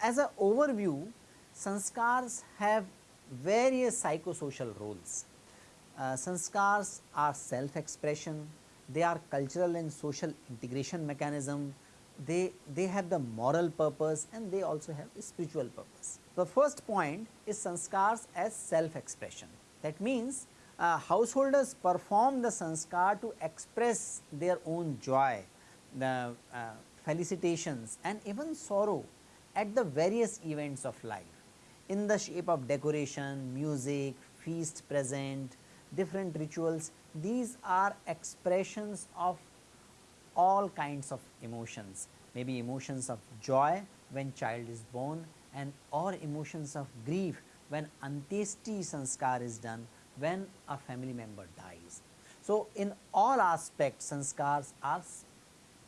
As an overview, sanskars have various psychosocial roles. Uh, sanskars are self expression, they are cultural and social integration mechanism, they, they have the moral purpose and they also have the spiritual purpose. The first point is sanskars as self expression. That means, uh, householders perform the sanskar to express their own joy, the uh, felicitations and even sorrow at the various events of life in the shape of decoration, music, feast present, different rituals. These are expressions of all kinds of emotions, maybe emotions of joy when child is born and or emotions of grief when antyeshti sanskar is done when a family member dies. So, in all aspects sanskars are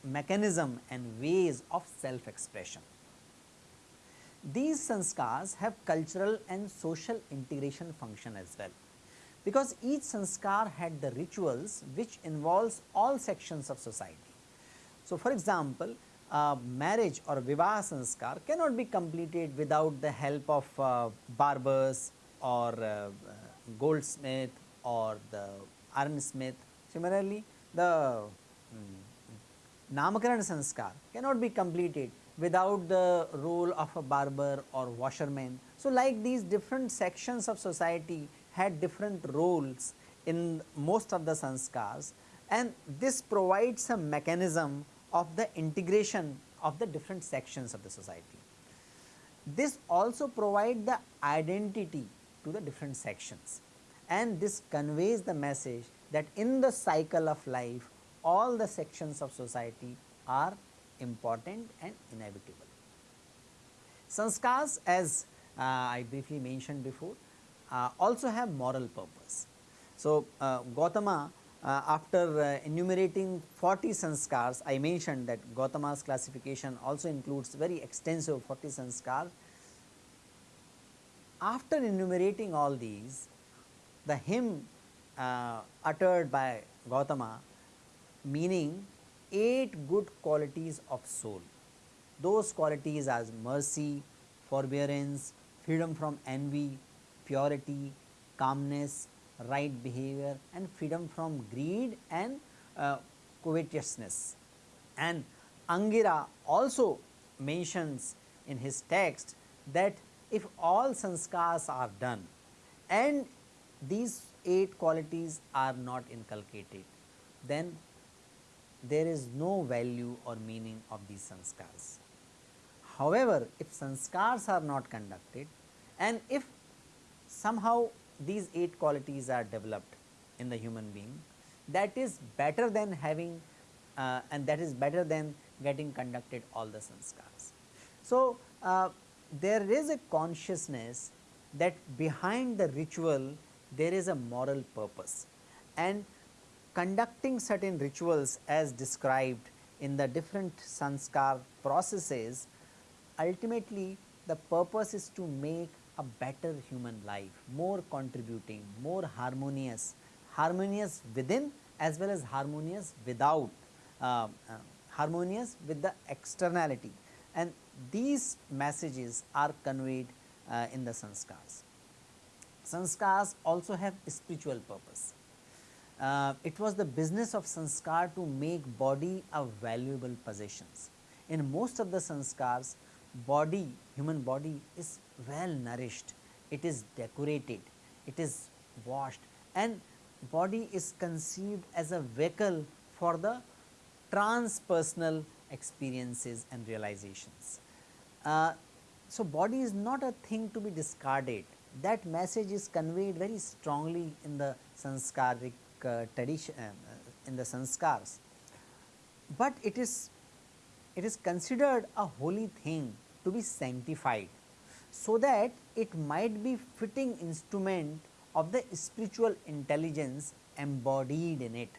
mechanism and ways of self expression. These sanskars have cultural and social integration function as well, because each sanskar had the rituals which involves all sections of society. So, for example, uh, marriage or vivaha sanskar cannot be completed without the help of uh, barbers or uh, goldsmith or the iron smith. Similarly, the um, sanskar cannot be completed without the role of a barber or washerman. So, like these different sections of society had different roles in most of the sanskars and this provides a mechanism of the integration of the different sections of the society. This also provides the identity to the different sections and this conveys the message that in the cycle of life all the sections of society are important and inevitable. Sanskars as uh, I briefly mentioned before uh, also have moral purpose. So, uh, Gautama uh, after uh, enumerating 40 sanskars I mentioned that Gautama's classification also includes very extensive 40 sanskars. After enumerating all these the hymn uh, uttered by Gautama meaning 8 good qualities of soul. Those qualities as mercy, forbearance, freedom from envy, purity, calmness, right behavior and freedom from greed and uh, covetousness. And Angira also mentions in his text that if all sanskars are done and these 8 qualities are not inculcated, then there is no value or meaning of these sanskars. However, if sanskars are not conducted and if somehow these 8 qualities are developed in the human being that is better than having uh, and that is better than getting conducted all the sanskars. So, uh, there is a consciousness that behind the ritual there is a moral purpose and conducting certain rituals as described in the different sanskar processes, ultimately the purpose is to make a better human life, more contributing, more harmonious, harmonious within as well as harmonious without, uh, uh, harmonious with the externality and these messages are conveyed uh, in the sanskars. Sanskars also have spiritual purpose uh, it was the business of sanskar to make body a valuable possessions. In most of the sanskars, body, human body is well nourished, it is decorated, it is washed. And body is conceived as a vehicle for the transpersonal experiences and realizations. Uh, so, body is not a thing to be discarded. That message is conveyed very strongly in the sanskaric uh, tradition uh, in the sanskars, but it is it is considered a holy thing to be sanctified, so that it might be fitting instrument of the spiritual intelligence embodied in it.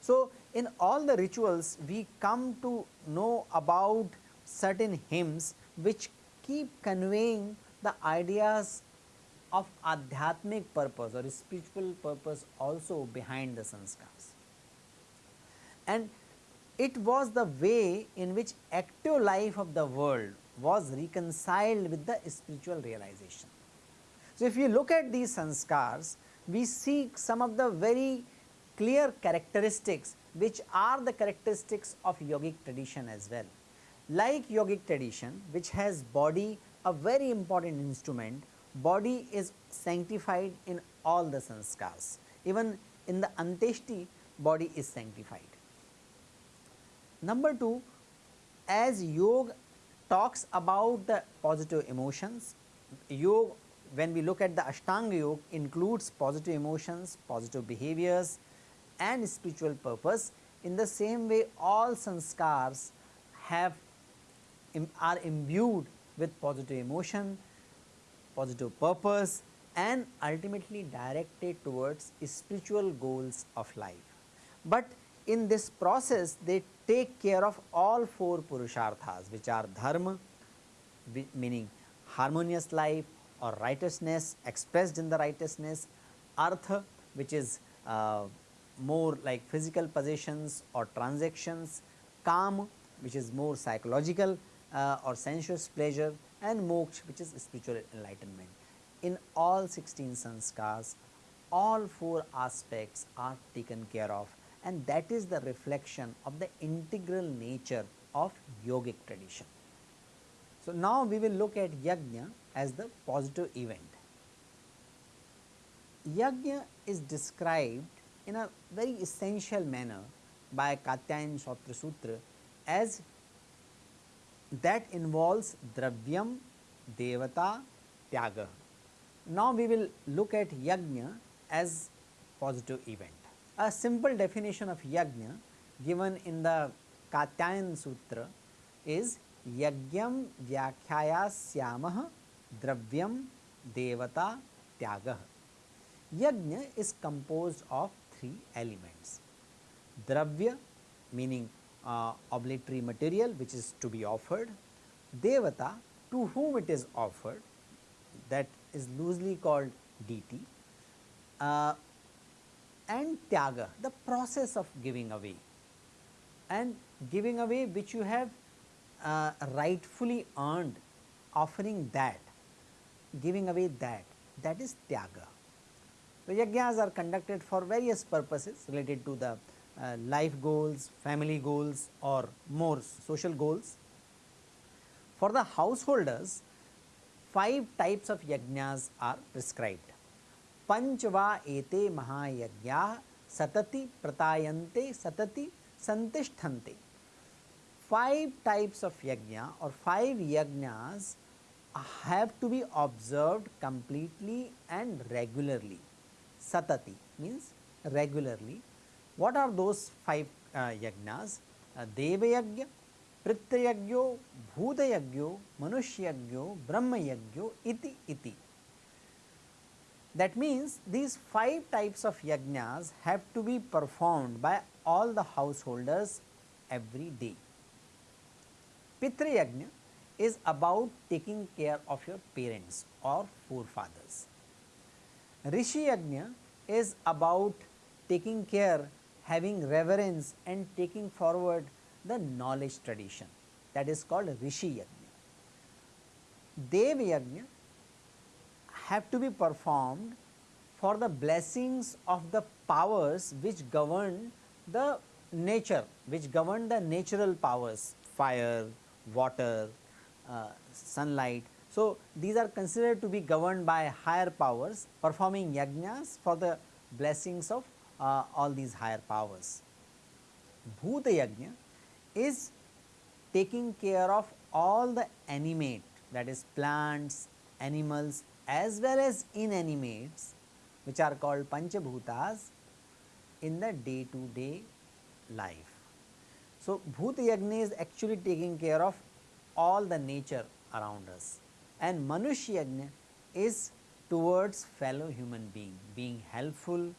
So, in all the rituals we come to know about certain hymns which keep conveying the ideas of adhyatmic purpose or spiritual purpose also behind the sanskars. And it was the way in which active life of the world was reconciled with the spiritual realization. So, if you look at these sanskars, we see some of the very clear characteristics which are the characteristics of yogic tradition as well. Like yogic tradition which has body a very important instrument, body is sanctified in all the sanskars, even in the antyeshti body is sanctified. Number 2, as yoga talks about the positive emotions, yoga when we look at the Ashtanga yoga includes positive emotions, positive behaviors and spiritual purpose. In the same way all sanskars have are imbued with positive emotion, positive purpose and ultimately directed towards spiritual goals of life. But in this process they take care of all four purusharthas which are dharma meaning harmonious life or righteousness expressed in the righteousness, artha which is uh, more like physical possessions or transactions, kama which is more psychological uh, or sensuous pleasure and moksha which is spiritual enlightenment. In all 16 sanskars, all four aspects are taken care of and that is the reflection of the integral nature of yogic tradition. So, now we will look at yajna as the positive event. Yajna is described in a very essential manner by Katyayana Shrauta Sutra as that involves dravyam, devata, tyaga. Now, we will look at yajna as positive event. A simple definition of yajna given in the Katyayana Sutra is yagyam vyakhyaya dravyam devata tyaga. Yajna is composed of three elements. Dravya meaning uh, obligatory material which is to be offered, devata to whom it is offered that is loosely called deity uh, and tyaga the process of giving away and giving away which you have uh, rightfully earned offering that giving away that that is tyaga. The yajnas are conducted for various purposes related to the uh, life goals, family goals or more social goals. For the householders, five types of yajnas are prescribed. पंचवा एते महायज्ञा सतति प्रतायन्ते, सतति संतिष्ठन्ते। Five types of yajna और five yajnas have to be observe completely and regularly सतति means regularly what are those five yajnas देवयज्ञ पृत्यज्ञो भूतयज्ञो मनुष्यज्ञो ब्रह्मयज्ञो इति इति That means these five types of yajnas have to be performed by all the householders every day. Pitrayagna is about taking care of your parents or forefathers. Rishi Yajna is about taking care having reverence and taking forward the knowledge tradition that is called Rishi Yajna. Dev Yajna have to be performed for the blessings of the powers which govern the nature, which govern the natural powers fire, water, uh, sunlight. So, these are considered to be governed by higher powers performing yajnas for the blessings of uh, all these higher powers. Bhuta Yajna is taking care of all the animate that is plants, animals as well as inanimates which are called Panchabhutas in the day to day life. So, Bhuta Yajna is actually taking care of all the nature around us and Manushya Yajna is towards fellow human being, being helpful,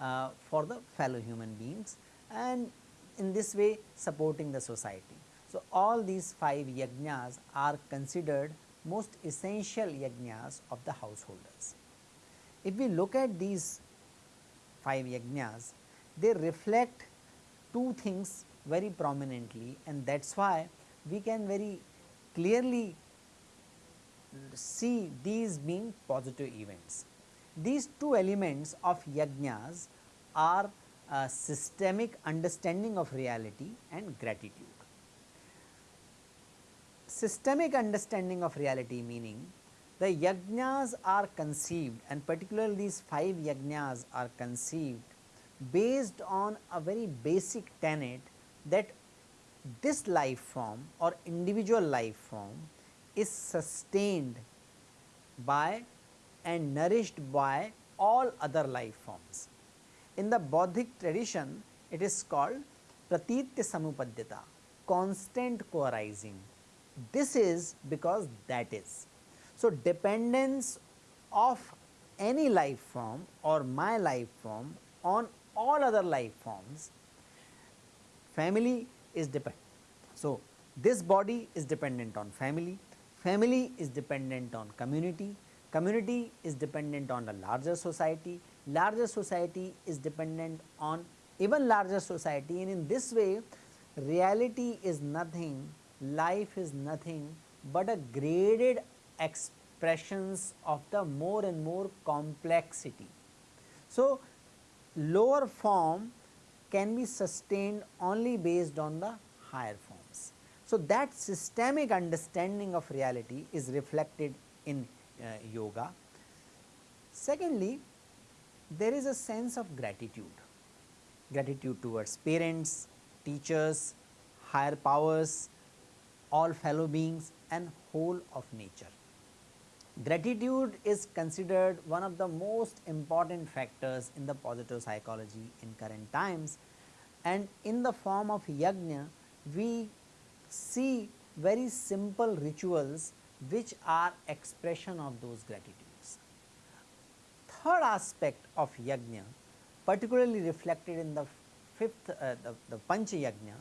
uh, for the fellow human beings and in this way supporting the society. So, all these 5 yajnas are considered most essential yajnas of the householders. If we look at these 5 yajnas, they reflect two things very prominently and that is why we can very clearly see these being positive events. These two elements of yajnas are a systemic understanding of reality and gratitude. Systemic understanding of reality meaning the yajnas are conceived and particularly these 5 yajnas are conceived based on a very basic tenet that this life form or individual life form is sustained by and nourished by all other life forms. In the Bodhic tradition, it is called pratitya samupadyata, constant co-arising. This is because that is. So, dependence of any life form or my life form on all other life forms, family is dependent. So, this body is dependent on family, family is dependent on community, community is dependent on a larger society, larger society is dependent on even larger society and in this way reality is nothing, life is nothing but a graded expressions of the more and more complexity. So, lower form can be sustained only based on the higher forms. So, that systemic understanding of reality is reflected in uh, yoga. Secondly, there is a sense of gratitude, gratitude towards parents, teachers, higher powers, all fellow beings and whole of nature. Gratitude is considered one of the most important factors in the positive psychology in current times and in the form of yajna we see very simple rituals which are expression of those gratitudes. Third aspect of yajna particularly reflected in the fifth uh, the, the pancha yajna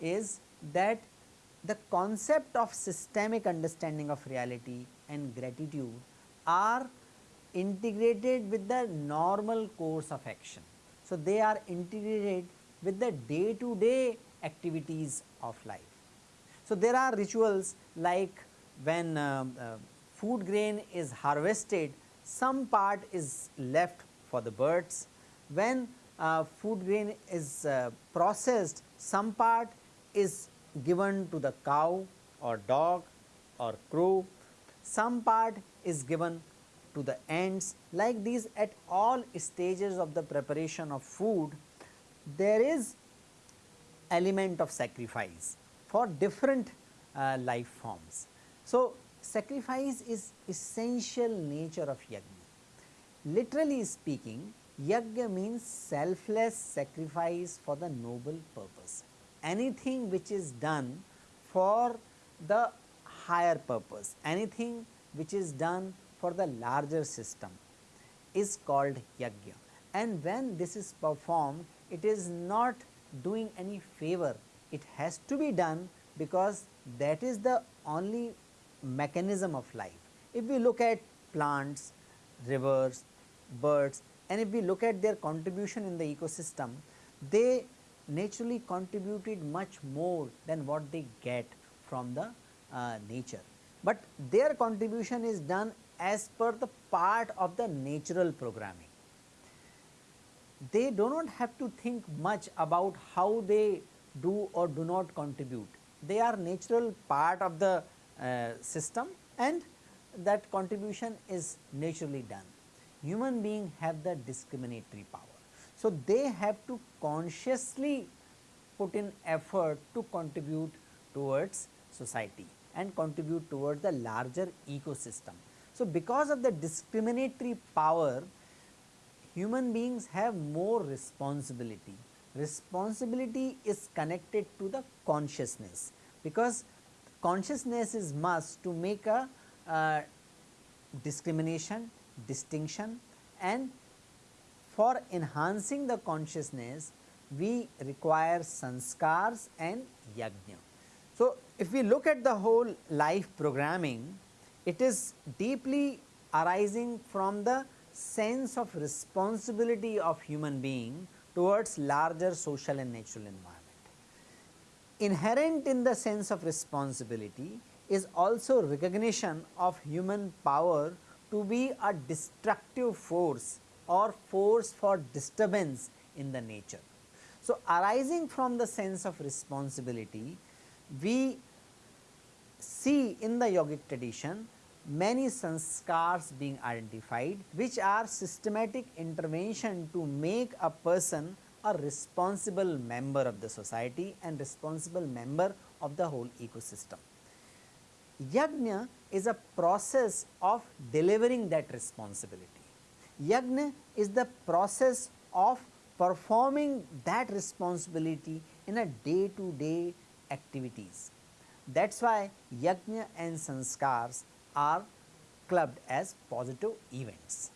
is that the concept of systemic understanding of reality and gratitude are integrated with the normal course of action. So, they are integrated with the day to day activities of life. So, there are rituals like when uh, uh, food grain is harvested some part is left for the birds. When uh, food grain is uh, processed some part is given to the cow or dog or crow, some part is given to the ants like these at all stages of the preparation of food there is element of sacrifice for different uh, life forms. So, sacrifice is essential nature of yajna. Literally speaking yajna means selfless sacrifice for the noble purpose anything which is done for the higher purpose, anything which is done for the larger system is called yajna. And when this is performed, it is not doing any favor, it has to be done because that is the only mechanism of life. If we look at plants, rivers, birds and if we look at their contribution in the ecosystem, they naturally contributed much more than what they get from the uh, nature. But their contribution is done as per the part of the natural programming. They do not have to think much about how they do or do not contribute. They are natural part of the uh, system and that contribution is naturally done. Human being have the discriminatory power. So, they have to consciously put in effort to contribute towards society and contribute towards the larger ecosystem. So, because of the discriminatory power human beings have more responsibility. Responsibility is connected to the consciousness because consciousness is must to make a uh, discrimination, distinction and for enhancing the consciousness, we require sanskars and yajna. So, if we look at the whole life programming, it is deeply arising from the sense of responsibility of human being towards larger social and natural environment. Inherent in the sense of responsibility is also recognition of human power to be a destructive force or force for disturbance in the nature. So, arising from the sense of responsibility, we see in the yogic tradition many sanskars being identified which are systematic intervention to make a person a responsible member of the society and responsible member of the whole ecosystem. Yajna is a process of delivering that responsibility. Yajna is the process of performing that responsibility in a day to day activities. That is why yajna and sanskars are clubbed as positive events.